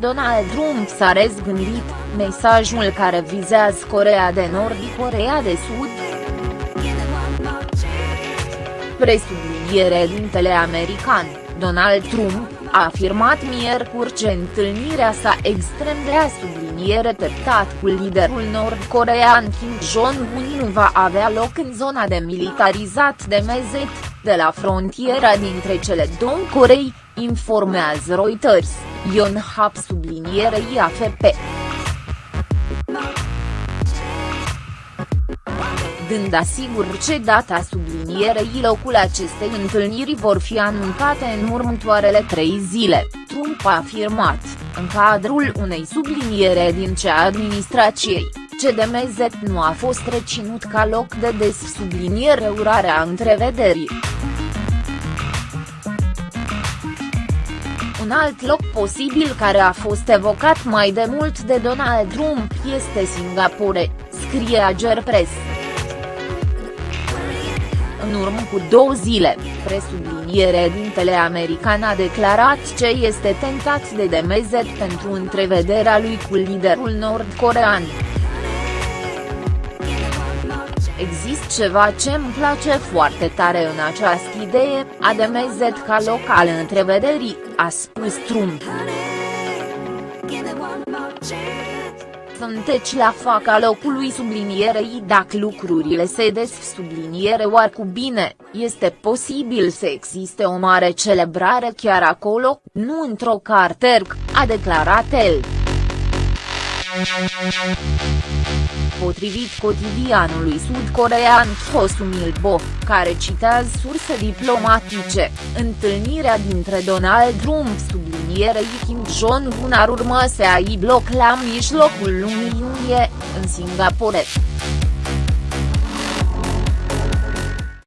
Donald Trump s-a răzgândit, mesajul care vizează Coreea de Nord și Coreea de Sud. Presubliniere dintele american, Donald Trump, a afirmat miercuri că întâlnirea sa extrem de a subliniere treptat cu liderul nord-corean Kim Jong-un nu va avea loc în zona demilitarizat de Mezet, de la frontiera dintre cele două Corei, informează Reuters, Yonhap sublinierei AFP. Dând asigur ce data sublinierei locul acestei întâlniri vor fi anunțate în următoarele trei zile, Trump a afirmat, în cadrul unei subliniere din cea administrației, CDMZ nu a fost reținut ca loc de des subliniere urarea întrevederii. Un alt loc posibil care a fost evocat mai de mult de Donald Trump este Singapore, scrie Ager Press. În urmă cu două zile, presubliniere dintele american a declarat ce este tentat de demezet pentru întrevederea lui cu liderul nord-corean. Există ceva ce îmi place foarte tare în această idee, a demezet ca loc al întrevederii, a spus Trump. Sunteți la faca locului sublinierei dacă lucrurile se des subliniere cu bine, este posibil să existe o mare celebrare chiar acolo, nu într-o carterc, a declarat el. Potrivit cotidianului sud-corean Hosumilbo, care citează surse diplomatice, întâlnirea dintre Donald Trump sublinierei Kim Jong-un ar urma să aibă loc la mijlocul lunii iunie, în Singapore.